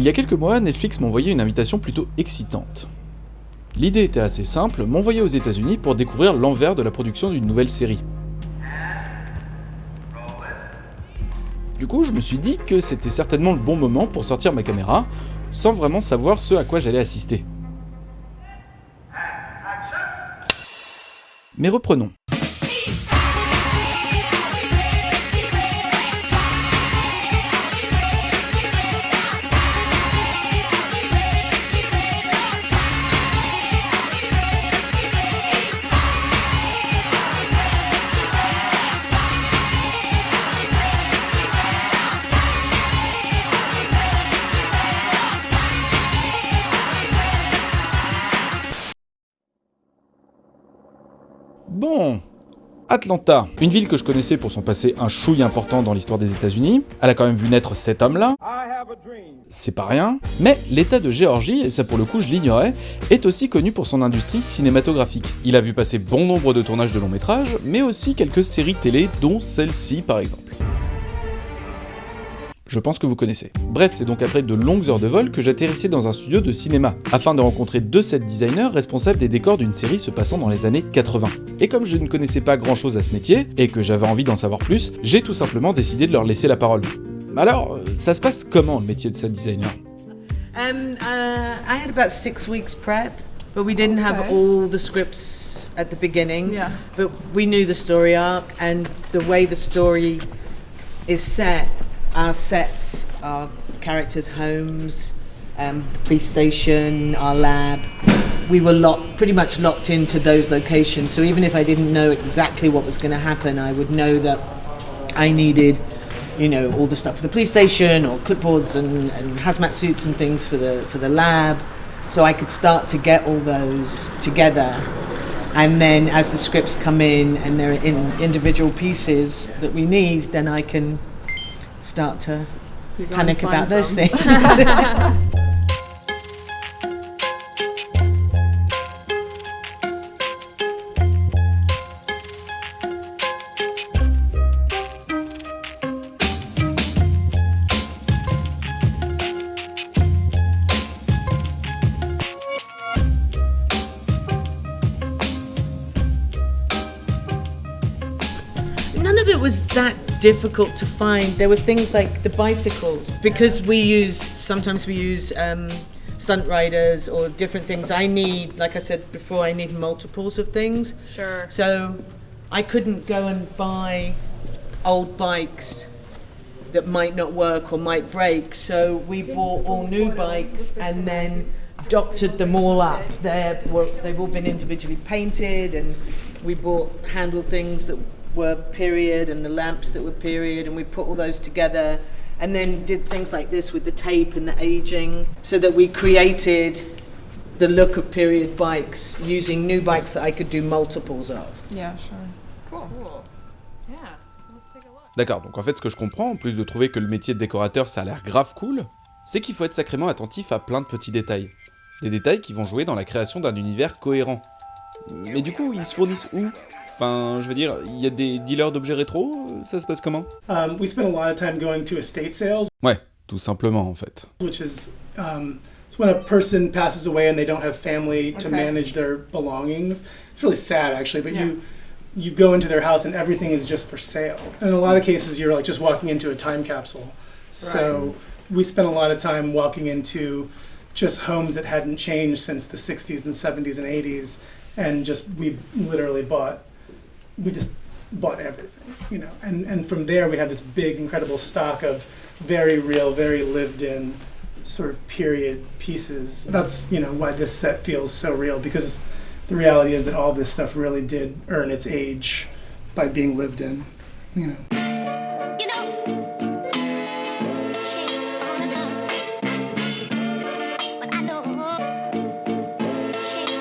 Il y a quelques mois, Netflix m'a envoyé une invitation plutôt excitante. L'idée était assez simple, m'envoyer aux états unis pour découvrir l'envers de la production d'une nouvelle série. Du coup, je me suis dit que c'était certainement le bon moment pour sortir ma caméra, sans vraiment savoir ce à quoi j'allais assister. Mais reprenons. Atlanta, une ville que je connaissais pour son passé un chouille important dans l'histoire des états unis elle a quand même vu naître cet homme-là, c'est pas rien, mais l'état de Géorgie, et ça pour le coup je l'ignorais, est aussi connu pour son industrie cinématographique. Il a vu passer bon nombre de tournages de longs métrages, mais aussi quelques séries télé, dont celle-ci par exemple. Je pense que vous connaissez. Bref, c'est donc après de longues heures de vol que j'atterrissais dans un studio de cinéma, afin de rencontrer deux set designers responsables des décors d'une série se passant dans les années 80. Et comme je ne connaissais pas grand chose à ce métier, et que j'avais envie d'en savoir plus, j'ai tout simplement décidé de leur laisser la parole. Alors, ça se passe comment le métier de set designer? Um, uh, I had about six weeks prep, but we didn't have Okay. all the scripts at the beginning. Yeah. But we knew the story arc and the way the story is set. Our sets, our characters' homes, um, the police station, our lab. We were locked, pretty much locked into those locations. So even if I didn't know exactly what was going to happen, I would know that I needed, you know, all the stuff for the police station or clipboards and, and hazmat suits and things for the for the lab. So I could start to get all those together. And then as the scripts come in and they're in individual pieces that we need, then I can start to You panic about those things. it was that difficult to find. There were things like the bicycles because we use sometimes we use um, stunt riders or different things. I need, like I said before, I need multiples of things. Sure. So I couldn't go and buy old bikes that might not work or might break. So we bought all new bikes and then doctored them all up. They're, they've all been individually painted and we bought handle things that were period and the lamps that were period and we put all those together and then did things like this with the tape and the aging so that we created the look of period bikes using new bikes that I could do multiples of. Yeah, sure. Cool. Cool. Yeah. Let's take a look. D'accord, donc en fait ce que je comprends, en plus de trouver que le métier de décorateur ça a l'air grave cool, c'est qu'il faut être sacrément attentif à plein de petits détails. Des détails qui vont jouer dans la création d'un univers cohérent. Mais du coup, ils se fournissent où? Enfin, je veux dire, il y a des dealers d'objets rétro Ça se passe comment Um, we spend a lot of time going to estate sales, Ouais, tout simplement en fait. which is um, it's when a person passes away and they don't have family to Okay. manage their belongings. It's really sad, actually, but Yeah. you you go into their house and everything is just for sale. And in a lot of cases, you're like just walking into a time capsule. So we spent a lot of time walking into just homes that hadn't changed since the 60s and 70s and 80s, and just we literally bought we just bought everything, you know. And and from there we have this big, incredible stock of very real, very lived in sort of period pieces. That's you know why this set feels so real because the reality is that all this stuff really did earn its age by being lived in, you know. You know, change on but I know change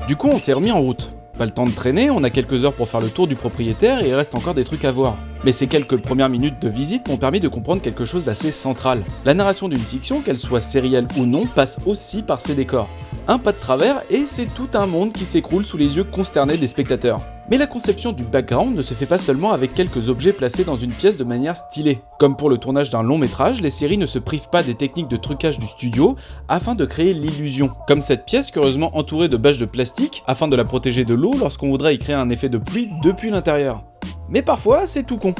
on Du coup, on s'est remis en route. Pas le temps de traîner, on a quelques heures pour faire le tour du propriétaire et il reste encore des trucs à voir. Mais ces quelques premières minutes de visite m'ont permis de comprendre quelque chose d'assez central. La narration d'une fiction, qu'elle soit sérielle ou non, passe aussi par ses décors. Un pas de travers et c'est tout un monde qui s'écroule sous les yeux consternés des spectateurs. Mais la conception du background ne se fait pas seulement avec quelques objets placés dans une pièce de manière stylée. Comme pour le tournage d'un long métrage, les séries ne se privent pas des techniques de trucage du studio afin de créer l'illusion. Comme cette pièce curieusement entourée de bâches de plastique afin de la protéger de l'eau lorsqu'on voudrait y créer un effet de pluie depuis l'intérieur. Mais parfois, c'est tout con.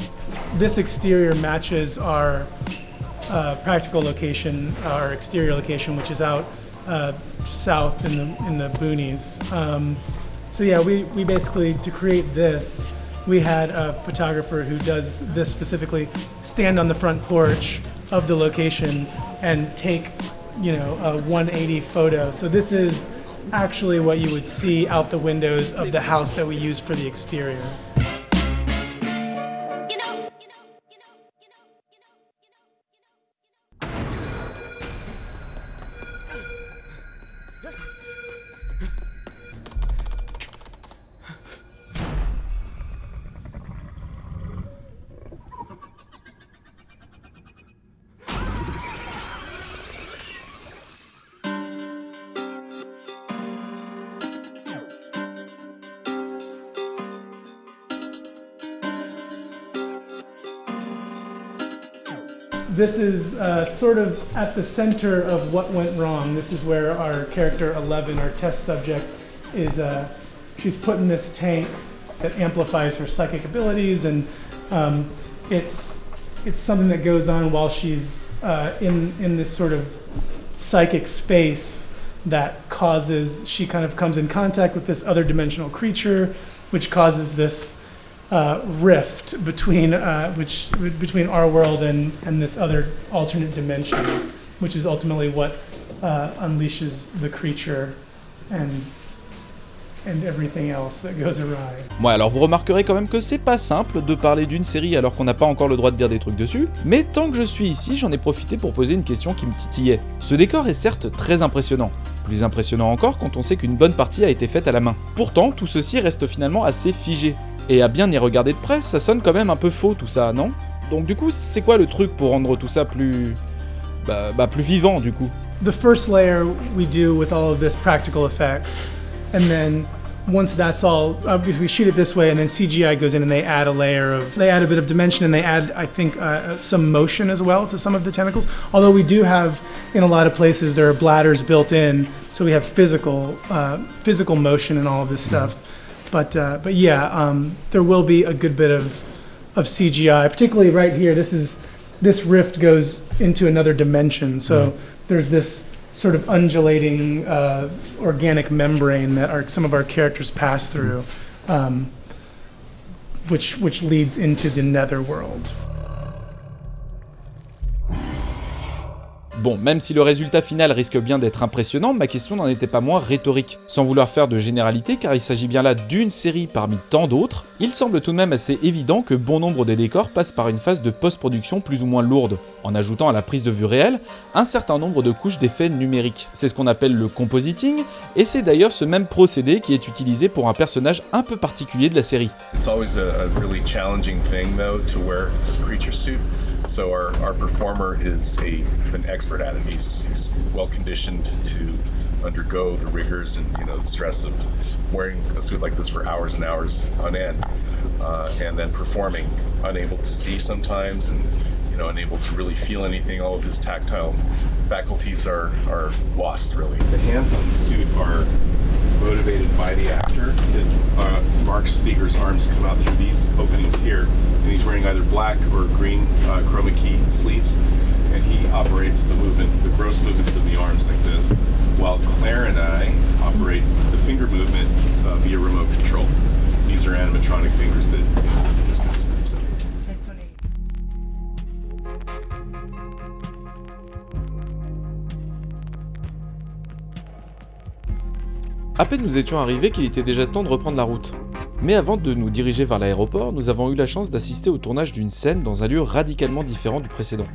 This exterior matches our uh, practical location, our exterior location, which is out uh, south in the in the boonies. Um, so yeah, we we basically to create this, we had a photographer who does this specifically stand on the front porch of the location and take, you know, a 180 photo. So this is actually what you would see out the windows of the house that we use for the exterior. This is uh, sort of at the center of what went wrong. This is where our character 11, our test subject, is. Uh, she's put in this tank that amplifies her psychic abilities, and um, it's it's something that goes on while she's uh, in in this sort of psychic space that causes she kind of comes in contact with this other dimensional creature, which causes this uh, rift between uh, which between our world and and this other alternate dimension, which is ultimately what uh, unleashes the creature and and everything else that goes awry. Ouais, alors vous remarquerez quand même que c'est pas simple de parler d'une série alors qu'on n'a pas encore le droit de dire des trucs dessus, mais tant que je suis ici, j'en ai profité pour poser une question qui me titillait. Ce décor est certes très impressionnant, plus impressionnant encore quand on sait qu'une bonne partie a été faite à la main. Pourtant, tout ceci reste finalement assez figé. Et à bien y regarder de près, ça sonne quand même un peu faux tout ça, non? Donc du coup, c'est quoi le truc pour rendre tout ça plus... Bah, bah plus vivant du coup? The first layer we do with all of this practical effects, and then once that's all, obviously we shoot it this way, and then CGI goes in and they add a layer of, they add a bit of dimension and they add, I think, uh, some motion as well to some of the tentacles. Although we do have, in a lot of places, there are bladders built in, so we have physical, uh, physical motion and all of this stuff. But, uh, but yeah, um, there will be a good bit of, of CGI, particularly right here. This is, this rift goes into another dimension, so there's this sort of undulating uh, organic membrane that our, some of our characters pass through, um, which which leads into the netherworld. Bon, même si le résultat final risque bien d'être impressionnant, ma question n'en était pas moins rhétorique. Sans vouloir faire de généralité, car il s'agit bien là d'une série parmi tant d'autres, il semble tout de même assez évident que bon nombre des décors passent par une phase de post-production plus ou moins lourde, en ajoutant à la prise de vue réelle un certain nombre de couches d'effets numériques. C'est ce qu'on appelle le compositing, et c'est d'ailleurs ce même procédé qui est utilisé pour un personnage un peu particulier de la série. It's So our, our performer is a an expert at it. He's, he's well conditioned to undergo the rigors and you know the stress of wearing a suit like this for hours and hours on end, uh, and then performing, unable to see sometimes, and you know unable to really feel anything. All of his tactile faculties are are lost really. The hands on the suit are motivated by the actor. Uh, Mark Steger's arms come out through these openings here, and he's wearing either black or green uh, chroma key sleeves, and he operates the movement, the gross movements of the arms like this, while Claire and I operate the finger movement uh, via remote control. These are animatronic fingers that À peine nous étions arrivés qu'il était déjà temps de reprendre la route. Mais avant de nous diriger vers l'aéroport, nous avons eu la chance d'assister au tournage d'une scène dans un lieu radicalement différent du précédent.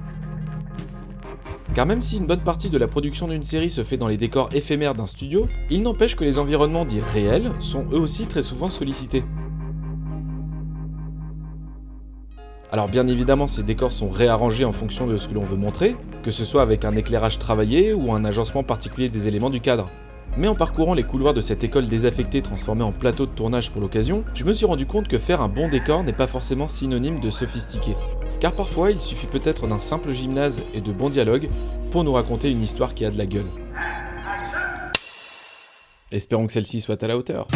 Car même si une bonne partie de la production d'une série se fait dans les décors éphémères d'un studio, il n'empêche que les environnements dits réels sont eux aussi très souvent sollicités. Alors bien évidemment ces décors sont réarrangés en fonction de ce que l'on veut montrer, que ce soit avec un éclairage travaillé ou un agencement particulier des éléments du cadre. Mais en parcourant les couloirs de cette école désaffectée transformée en plateau de tournage pour l'occasion, je me suis rendu compte que faire un bon décor n'est pas forcément synonyme de sophistiqué. Car parfois, il suffit peut-être d'un simple gymnase et de bons dialogues pour nous raconter une histoire qui a de la gueule. Espérons que celle-ci soit à la hauteur.